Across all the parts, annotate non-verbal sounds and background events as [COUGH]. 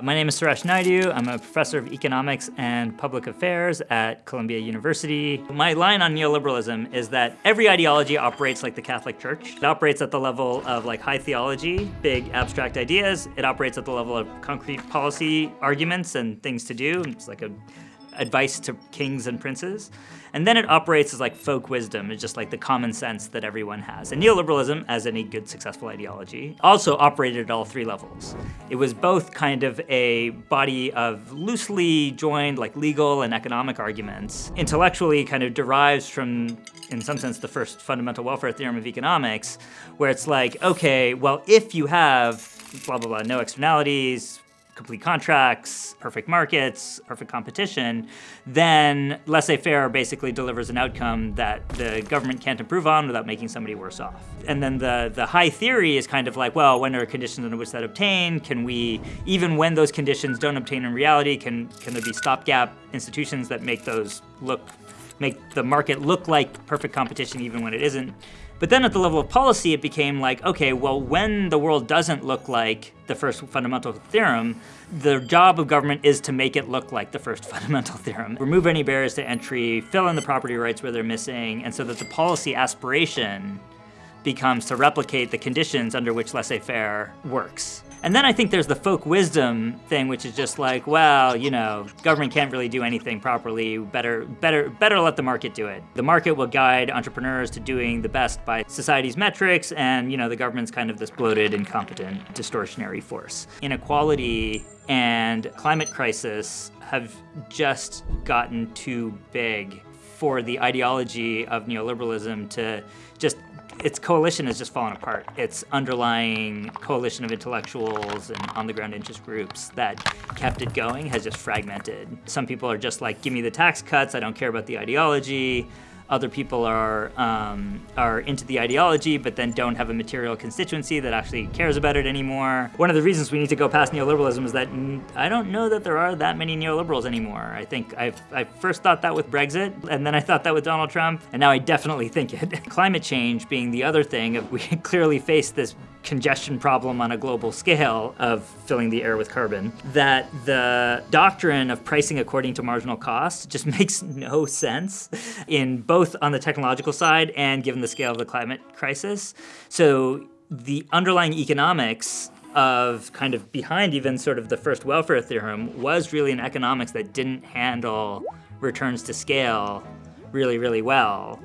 My name is Suresh Naidu. I'm a professor of economics and public affairs at Columbia University. My line on neoliberalism is that every ideology operates like the Catholic Church. It operates at the level of like high theology, big abstract ideas. It operates at the level of concrete policy arguments and things to do. It's like a advice to kings and princes. And then it operates as like folk wisdom, it's just like the common sense that everyone has. And neoliberalism, as any good successful ideology, also operated at all three levels. It was both kind of a body of loosely joined like legal and economic arguments, intellectually kind of derives from in some sense, the first fundamental welfare theorem of economics, where it's like, okay, well, if you have blah, blah, blah, no externalities, complete contracts, perfect markets, perfect competition, then laissez-faire basically delivers an outcome that the government can't improve on without making somebody worse off. And then the, the high theory is kind of like, well, when are conditions under which that obtain? Can we, even when those conditions don't obtain in reality, can, can there be stopgap institutions that make those look, make the market look like perfect competition even when it isn't? But then at the level of policy, it became like, okay, well, when the world doesn't look like the first fundamental theorem, the job of government is to make it look like the first [LAUGHS] fundamental theorem. Remove any barriers to entry, fill in the property rights where they're missing, and so that the policy aspiration becomes to replicate the conditions under which laissez-faire works. And then I think there's the folk wisdom thing, which is just like, well, you know, government can't really do anything properly. Better, better, better let the market do it. The market will guide entrepreneurs to doing the best by society's metrics, and you know, the government's kind of this bloated, incompetent, distortionary force. Inequality and climate crisis have just gotten too big for the ideology of neoliberalism to just its coalition has just fallen apart. Its underlying coalition of intellectuals and on-the-ground interest groups that kept it going has just fragmented. Some people are just like, give me the tax cuts, I don't care about the ideology. Other people are, um, are into the ideology, but then don't have a material constituency that actually cares about it anymore. One of the reasons we need to go past neoliberalism is that I don't know that there are that many neoliberals anymore. I think I've, I first thought that with Brexit, and then I thought that with Donald Trump, and now I definitely think it. [LAUGHS] Climate change being the other thing, we [LAUGHS] clearly face this congestion problem on a global scale of filling the air with carbon, that the doctrine of pricing according to marginal cost just [LAUGHS] makes no sense in both on the technological side and given the scale of the climate crisis. So the underlying economics of kind of behind even sort of the first welfare theorem was really an economics that didn't handle returns to scale really, really well.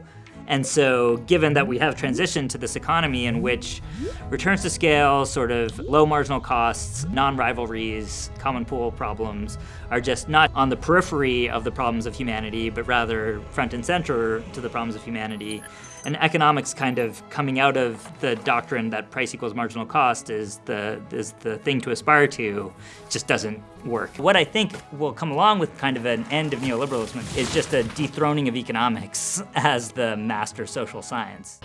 And so given that we have transitioned to this economy in which returns to scale, sort of low marginal costs, non-rivalries, common pool problems are just not on the periphery of the problems of humanity, but rather front and center to the problems of humanity, and economics kind of coming out of the doctrine that price equals marginal cost is the, is the thing to aspire to just doesn't work. What I think will come along with kind of an end of neoliberalism is just a dethroning of economics [LAUGHS] as the master social science.